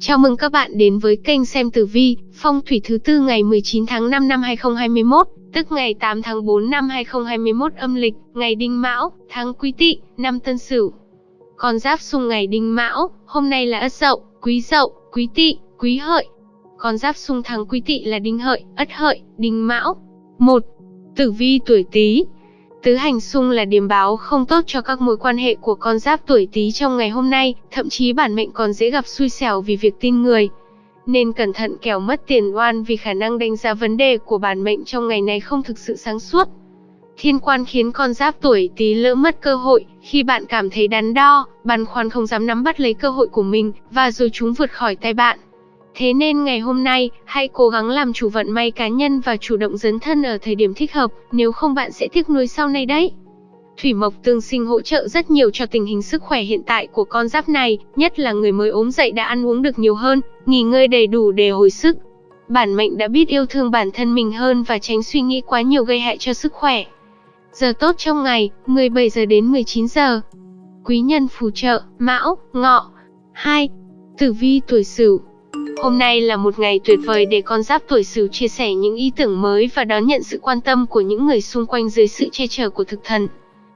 Chào mừng các bạn đến với kênh xem tử vi, phong thủy thứ tư ngày 19 tháng 5 năm 2021, tức ngày 8 tháng 4 năm 2021 âm lịch, ngày Đinh Mão, tháng Quý Tỵ, năm Tân Sửu. Con giáp xung ngày Đinh Mão, hôm nay là Ất Dậu, Quý Dậu, Quý Tỵ, Quý Hợi. Con giáp xung tháng Quý Tỵ là Đinh Hợi, Ất Hợi, Đinh Mão. 1. Tử vi tuổi Tý, Tứ hành xung là điểm báo không tốt cho các mối quan hệ của con giáp tuổi Tý trong ngày hôm nay, thậm chí bản mệnh còn dễ gặp xui xẻo vì việc tin người. Nên cẩn thận kẻo mất tiền oan vì khả năng đánh giá vấn đề của bản mệnh trong ngày này không thực sự sáng suốt. Thiên quan khiến con giáp tuổi Tý lỡ mất cơ hội, khi bạn cảm thấy đắn đo, băn khoăn không dám nắm bắt lấy cơ hội của mình, và rồi chúng vượt khỏi tay bạn. Thế nên ngày hôm nay, hãy cố gắng làm chủ vận may cá nhân và chủ động dấn thân ở thời điểm thích hợp, nếu không bạn sẽ tiếc nuối sau này đấy. Thủy mộc tương sinh hỗ trợ rất nhiều cho tình hình sức khỏe hiện tại của con giáp này, nhất là người mới ốm dậy đã ăn uống được nhiều hơn, nghỉ ngơi đầy đủ để hồi sức. Bản mệnh đã biết yêu thương bản thân mình hơn và tránh suy nghĩ quá nhiều gây hại cho sức khỏe. Giờ tốt trong ngày, 17 giờ đến 19 giờ. Quý nhân phù trợ, Mão, Ngọ. 2. Tử vi tuổi Sửu, Hôm nay là một ngày tuyệt vời để con giáp tuổi Sửu chia sẻ những ý tưởng mới và đón nhận sự quan tâm của những người xung quanh dưới sự che chở của thực thần.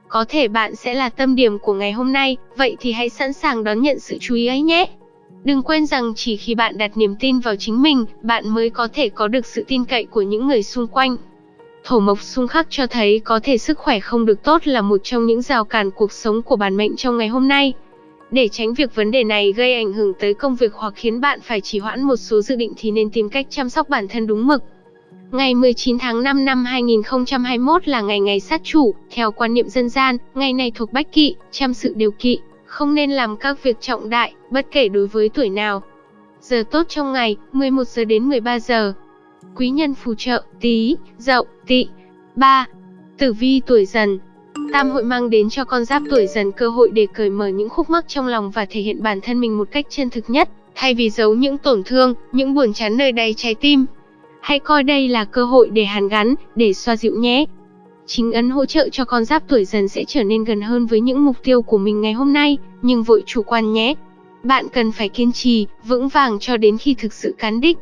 Có thể bạn sẽ là tâm điểm của ngày hôm nay, vậy thì hãy sẵn sàng đón nhận sự chú ý ấy nhé. Đừng quên rằng chỉ khi bạn đặt niềm tin vào chính mình, bạn mới có thể có được sự tin cậy của những người xung quanh. Thổ mộc xung khắc cho thấy có thể sức khỏe không được tốt là một trong những rào cản cuộc sống của bản mệnh trong ngày hôm nay. Để tránh việc vấn đề này gây ảnh hưởng tới công việc hoặc khiến bạn phải trì hoãn một số dự định thì nên tìm cách chăm sóc bản thân đúng mực. Ngày 19 tháng 5 năm 2021 là ngày ngày sát chủ, theo quan niệm dân gian, ngày này thuộc bách kỵ, chăm sự điều kỵ, không nên làm các việc trọng đại, bất kể đối với tuổi nào. Giờ tốt trong ngày, 11 giờ đến 13 giờ. Quý nhân phù trợ, tí, dậu, Tị, 3. Tử vi tuổi dần, Tam hội mang đến cho con giáp tuổi dần cơ hội để cởi mở những khúc mắc trong lòng và thể hiện bản thân mình một cách chân thực nhất, thay vì giấu những tổn thương, những buồn chán nơi đầy trái tim. Hãy coi đây là cơ hội để hàn gắn, để xoa dịu nhé. Chính ấn hỗ trợ cho con giáp tuổi dần sẽ trở nên gần hơn với những mục tiêu của mình ngày hôm nay, nhưng vội chủ quan nhé. Bạn cần phải kiên trì, vững vàng cho đến khi thực sự cán đích.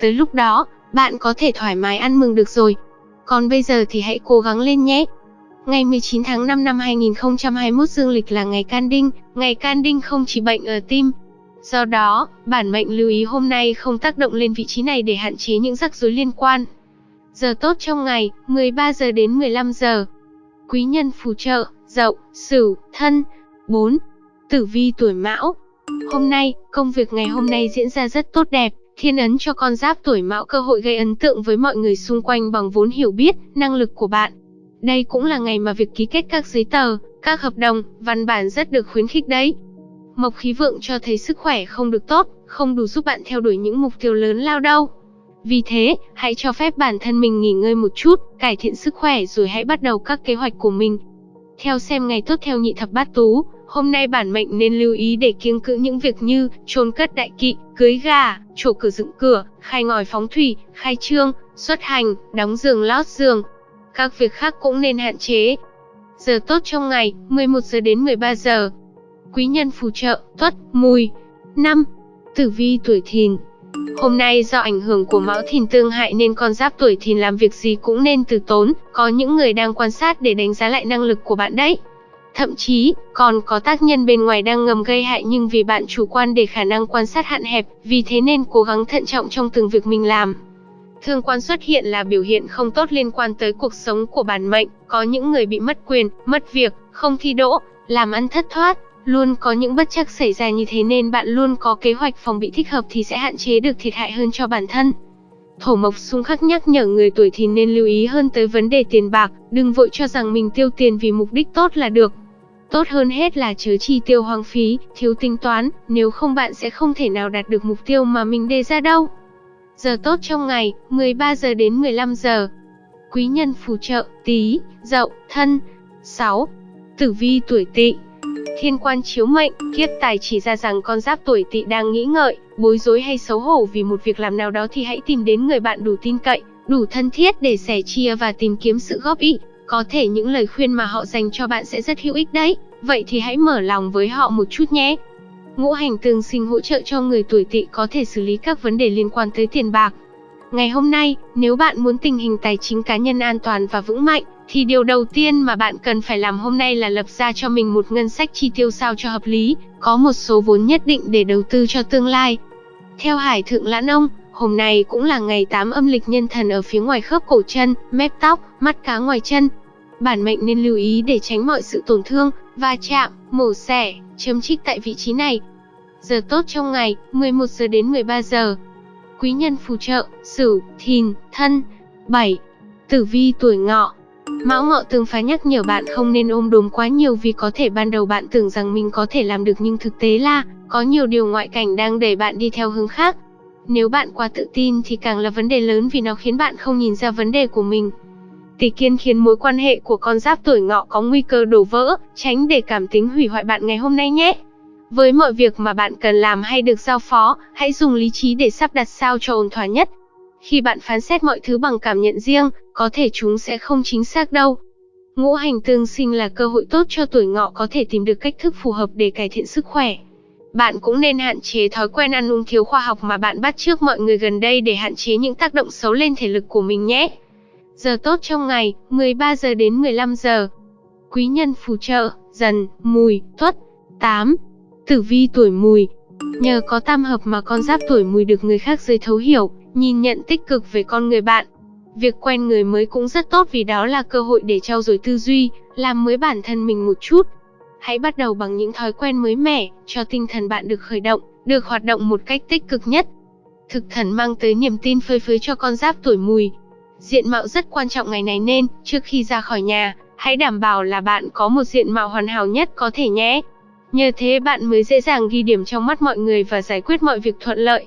Tới lúc đó, bạn có thể thoải mái ăn mừng được rồi. Còn bây giờ thì hãy cố gắng lên nhé. Ngày 19 tháng 5 năm 2021 dương lịch là ngày can đinh, ngày can đinh không chỉ bệnh ở tim. Do đó, bản mệnh lưu ý hôm nay không tác động lên vị trí này để hạn chế những rắc rối liên quan. Giờ tốt trong ngày, 13 giờ đến 15 giờ. Quý nhân phù trợ, dậu, sửu, thân. 4. Tử vi tuổi mão. Hôm nay, công việc ngày hôm nay diễn ra rất tốt đẹp. Thiên ấn cho con giáp tuổi mão cơ hội gây ấn tượng với mọi người xung quanh bằng vốn hiểu biết, năng lực của bạn. Đây cũng là ngày mà việc ký kết các giấy tờ, các hợp đồng, văn bản rất được khuyến khích đấy. Mộc khí vượng cho thấy sức khỏe không được tốt, không đủ giúp bạn theo đuổi những mục tiêu lớn lao đâu. Vì thế, hãy cho phép bản thân mình nghỉ ngơi một chút, cải thiện sức khỏe rồi hãy bắt đầu các kế hoạch của mình. Theo xem ngày tốt theo nhị thập bát tú, hôm nay bản mệnh nên lưu ý để kiêng cữ những việc như chôn cất đại kỵ, cưới gà, trổ cửa dựng cửa, khai ngòi phóng thủy, khai trương, xuất hành, đóng giường lót giường, các việc khác cũng nên hạn chế. Giờ tốt trong ngày, 11 giờ đến 13 giờ. Quý nhân phù trợ, tuất, mùi. 5. Tử vi tuổi thìn Hôm nay do ảnh hưởng của mão thìn tương hại nên con giáp tuổi thìn làm việc gì cũng nên từ tốn, có những người đang quan sát để đánh giá lại năng lực của bạn đấy. Thậm chí, còn có tác nhân bên ngoài đang ngầm gây hại nhưng vì bạn chủ quan để khả năng quan sát hạn hẹp, vì thế nên cố gắng thận trọng trong từng việc mình làm. Thương quan xuất hiện là biểu hiện không tốt liên quan tới cuộc sống của bản mệnh, có những người bị mất quyền, mất việc, không thi đỗ, làm ăn thất thoát, luôn có những bất chắc xảy ra như thế nên bạn luôn có kế hoạch phòng bị thích hợp thì sẽ hạn chế được thiệt hại hơn cho bản thân. Thổ mộc xung khắc nhắc nhở người tuổi thì nên lưu ý hơn tới vấn đề tiền bạc, đừng vội cho rằng mình tiêu tiền vì mục đích tốt là được. Tốt hơn hết là chớ chi tiêu hoang phí, thiếu tính toán, nếu không bạn sẽ không thể nào đạt được mục tiêu mà mình đề ra đâu. Giờ tốt trong ngày, 13 giờ đến 15 giờ. Quý nhân phù trợ, tí, dậu, thân. 6. Tử vi tuổi tỵ Thiên quan chiếu mệnh, kiếp tài chỉ ra rằng con giáp tuổi tỵ đang nghĩ ngợi, bối rối hay xấu hổ vì một việc làm nào đó thì hãy tìm đến người bạn đủ tin cậy, đủ thân thiết để sẻ chia và tìm kiếm sự góp ý. Có thể những lời khuyên mà họ dành cho bạn sẽ rất hữu ích đấy, vậy thì hãy mở lòng với họ một chút nhé. Ngũ hành tương sinh hỗ trợ cho người tuổi Tỵ có thể xử lý các vấn đề liên quan tới tiền bạc. Ngày hôm nay, nếu bạn muốn tình hình tài chính cá nhân an toàn và vững mạnh, thì điều đầu tiên mà bạn cần phải làm hôm nay là lập ra cho mình một ngân sách chi tiêu sao cho hợp lý, có một số vốn nhất định để đầu tư cho tương lai. Theo Hải Thượng Lãn Ông, hôm nay cũng là ngày 8 âm lịch nhân thần ở phía ngoài khớp cổ chân, mép tóc, mắt cá ngoài chân. Bản mệnh nên lưu ý để tránh mọi sự tổn thương, va chạm, mổ xẻ, chấm trích tại vị trí này. Giờ tốt trong ngày, 11 giờ đến 13 giờ. Quý nhân phù trợ, Sửu, Thìn, Thân. 7. Tử vi tuổi Ngọ. Mão Ngọ tương phá nhắc nhở bạn không nên ôm đồm quá nhiều vì có thể ban đầu bạn tưởng rằng mình có thể làm được nhưng thực tế là có nhiều điều ngoại cảnh đang đẩy bạn đi theo hướng khác. Nếu bạn quá tự tin thì càng là vấn đề lớn vì nó khiến bạn không nhìn ra vấn đề của mình. Tỷ kiên khiến mối quan hệ của con giáp tuổi ngọ có nguy cơ đổ vỡ, tránh để cảm tính hủy hoại bạn ngày hôm nay nhé. Với mọi việc mà bạn cần làm hay được giao phó, hãy dùng lý trí để sắp đặt sao cho ổn thỏa nhất. Khi bạn phán xét mọi thứ bằng cảm nhận riêng, có thể chúng sẽ không chính xác đâu. Ngũ hành tương sinh là cơ hội tốt cho tuổi ngọ có thể tìm được cách thức phù hợp để cải thiện sức khỏe. Bạn cũng nên hạn chế thói quen ăn uống thiếu khoa học mà bạn bắt trước mọi người gần đây để hạn chế những tác động xấu lên thể lực của mình nhé. Giờ tốt trong ngày, 13 giờ đến 15 giờ. Quý nhân phù trợ, dần, mùi, tuất. 8. Tử vi tuổi mùi. Nhờ có tam hợp mà con giáp tuổi mùi được người khác dưới thấu hiểu, nhìn nhận tích cực về con người bạn. Việc quen người mới cũng rất tốt vì đó là cơ hội để trau dồi tư duy, làm mới bản thân mình một chút. Hãy bắt đầu bằng những thói quen mới mẻ, cho tinh thần bạn được khởi động, được hoạt động một cách tích cực nhất. Thực thần mang tới niềm tin phơi phới cho con giáp tuổi mùi. Diện mạo rất quan trọng ngày này nên, trước khi ra khỏi nhà, hãy đảm bảo là bạn có một diện mạo hoàn hảo nhất có thể nhé. Nhờ thế bạn mới dễ dàng ghi điểm trong mắt mọi người và giải quyết mọi việc thuận lợi.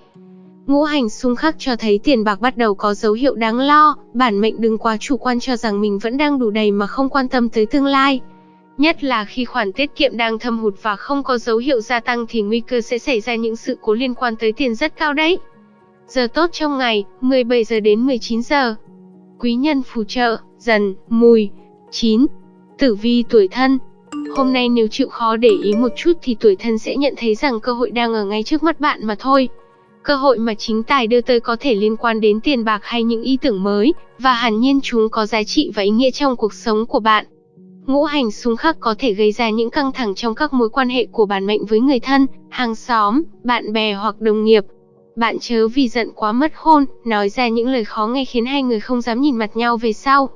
Ngũ hành xung khắc cho thấy tiền bạc bắt đầu có dấu hiệu đáng lo, bản mệnh đừng quá chủ quan cho rằng mình vẫn đang đủ đầy mà không quan tâm tới tương lai. Nhất là khi khoản tiết kiệm đang thâm hụt và không có dấu hiệu gia tăng thì nguy cơ sẽ xảy ra những sự cố liên quan tới tiền rất cao đấy. Giờ tốt trong ngày, 17 giờ đến 19 giờ. Quý nhân phù trợ, dần, mùi. 9. Tử vi tuổi thân, Hôm nay nếu chịu khó để ý một chút thì tuổi thân sẽ nhận thấy rằng cơ hội đang ở ngay trước mắt bạn mà thôi. Cơ hội mà chính tài đưa tới có thể liên quan đến tiền bạc hay những ý tưởng mới, và hẳn nhiên chúng có giá trị và ý nghĩa trong cuộc sống của bạn. Ngũ hành xung khắc có thể gây ra những căng thẳng trong các mối quan hệ của bản mệnh với người thân, hàng xóm, bạn bè hoặc đồng nghiệp. Bạn chớ vì giận quá mất khôn, nói ra những lời khó nghe khiến hai người không dám nhìn mặt nhau về sau.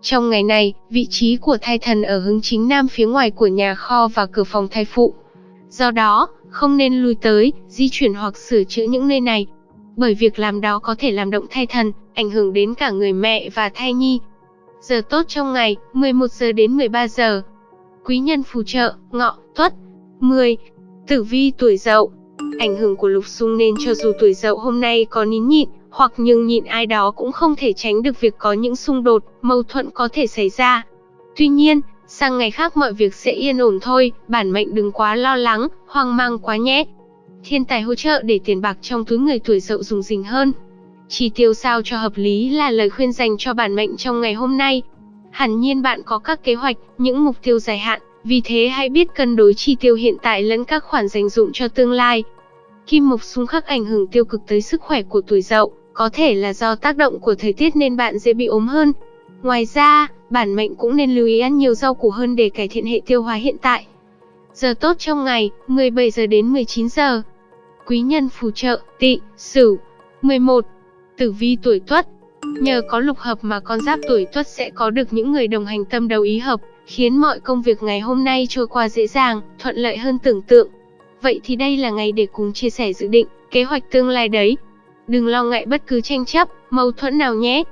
Trong ngày này, vị trí của thai thần ở hướng chính nam phía ngoài của nhà kho và cửa phòng thai phụ. Do đó, không nên lui tới, di chuyển hoặc sửa chữa những nơi này. Bởi việc làm đó có thể làm động thai thần, ảnh hưởng đến cả người mẹ và thai nhi. Giờ tốt trong ngày, 11 giờ đến 13 giờ. Quý nhân phù trợ, ngọ, tuất. 10. Tử vi tuổi dậu. Ảnh hưởng của lục xung nên cho dù tuổi dậu hôm nay có nín nhịn, hoặc nhường nhịn ai đó cũng không thể tránh được việc có những xung đột, mâu thuẫn có thể xảy ra. Tuy nhiên, sang ngày khác mọi việc sẽ yên ổn thôi, bản mệnh đừng quá lo lắng, hoang mang quá nhé. Thiên tài hỗ trợ để tiền bạc trong túi người tuổi dậu dùng dình hơn. Chi tiêu sao cho hợp lý là lời khuyên dành cho bản mệnh trong ngày hôm nay. Hẳn nhiên bạn có các kế hoạch, những mục tiêu dài hạn, vì thế hãy biết cân đối chi tiêu hiện tại lẫn các khoản dành dụng cho tương lai. Kim mộc xung khắc ảnh hưởng tiêu cực tới sức khỏe của tuổi dậu, có thể là do tác động của thời tiết nên bạn dễ bị ốm hơn. Ngoài ra, bản mệnh cũng nên lưu ý ăn nhiều rau củ hơn để cải thiện hệ tiêu hóa hiện tại. Giờ tốt trong ngày, 17 giờ đến 19 giờ. Quý nhân phù trợ, tỵ, sửu. 11. Tử vi tuổi tuất. Nhờ có lục hợp mà con giáp tuổi tuất sẽ có được những người đồng hành tâm đầu ý hợp, khiến mọi công việc ngày hôm nay trôi qua dễ dàng, thuận lợi hơn tưởng tượng. Vậy thì đây là ngày để cùng chia sẻ dự định, kế hoạch tương lai đấy. Đừng lo ngại bất cứ tranh chấp, mâu thuẫn nào nhé.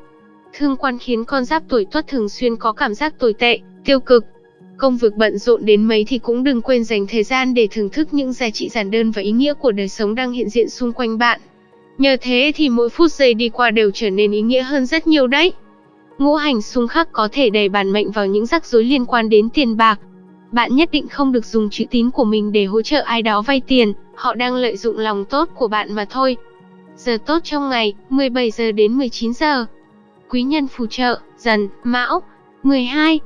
Thương quan khiến con giáp tuổi tuất thường xuyên có cảm giác tồi tệ, tiêu cực. Công việc bận rộn đến mấy thì cũng đừng quên dành thời gian để thưởng thức những giá trị giản đơn và ý nghĩa của đời sống đang hiện diện xung quanh bạn. Nhờ thế thì mỗi phút giây đi qua đều trở nên ý nghĩa hơn rất nhiều đấy. Ngũ hành xung khắc có thể đẩy bản mệnh vào những rắc rối liên quan đến tiền bạc. Bạn nhất định không được dùng chữ tín của mình để hỗ trợ ai đó vay tiền, họ đang lợi dụng lòng tốt của bạn mà thôi. Giờ tốt trong ngày, 17 giờ đến 19 giờ. Quý nhân phù trợ, dần, mão. 12.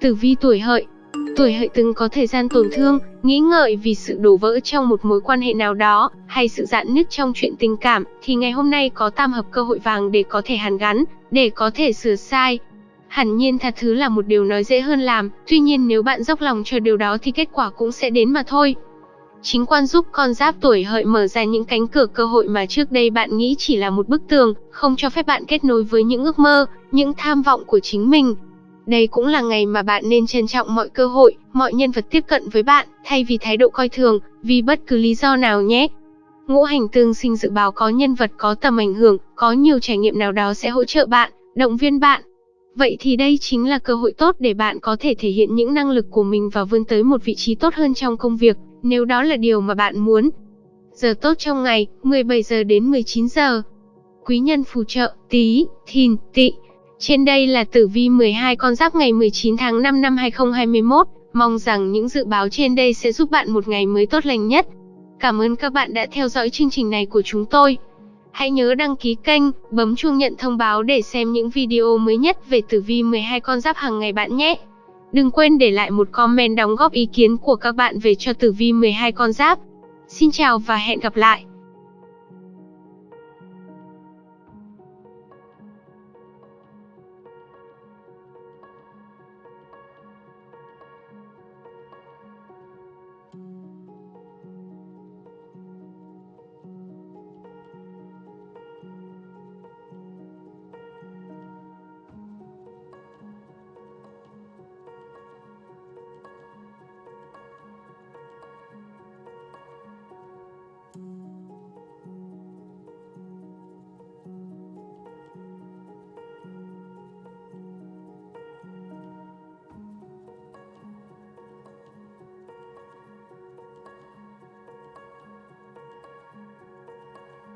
Tử vi tuổi hợi. Tuổi hợi từng có thời gian tổn thương, nghĩ ngợi vì sự đổ vỡ trong một mối quan hệ nào đó, hay sự dạn nứt trong chuyện tình cảm, thì ngày hôm nay có tam hợp cơ hội vàng để có thể hàn gắn, để có thể sửa sai. Hẳn nhiên tha thứ là một điều nói dễ hơn làm, tuy nhiên nếu bạn dốc lòng cho điều đó thì kết quả cũng sẽ đến mà thôi. Chính quan giúp con giáp tuổi hợi mở ra những cánh cửa cơ hội mà trước đây bạn nghĩ chỉ là một bức tường, không cho phép bạn kết nối với những ước mơ, những tham vọng của chính mình. Đây cũng là ngày mà bạn nên trân trọng mọi cơ hội, mọi nhân vật tiếp cận với bạn, thay vì thái độ coi thường, vì bất cứ lý do nào nhé. Ngũ hành tương sinh dự báo có nhân vật có tầm ảnh hưởng, có nhiều trải nghiệm nào đó sẽ hỗ trợ bạn, động viên bạn. Vậy thì đây chính là cơ hội tốt để bạn có thể thể hiện những năng lực của mình và vươn tới một vị trí tốt hơn trong công việc, nếu đó là điều mà bạn muốn. Giờ tốt trong ngày, 17 giờ đến 19 giờ. Quý nhân phù trợ, tí, thìn, tị. Trên đây là tử vi 12 con giáp ngày 19 tháng 5 năm 2021. Mong rằng những dự báo trên đây sẽ giúp bạn một ngày mới tốt lành nhất. Cảm ơn các bạn đã theo dõi chương trình này của chúng tôi. Hãy nhớ đăng ký kênh, bấm chuông nhận thông báo để xem những video mới nhất về tử vi 12 con giáp hàng ngày bạn nhé. Đừng quên để lại một comment đóng góp ý kiến của các bạn về cho tử vi 12 con giáp. Xin chào và hẹn gặp lại.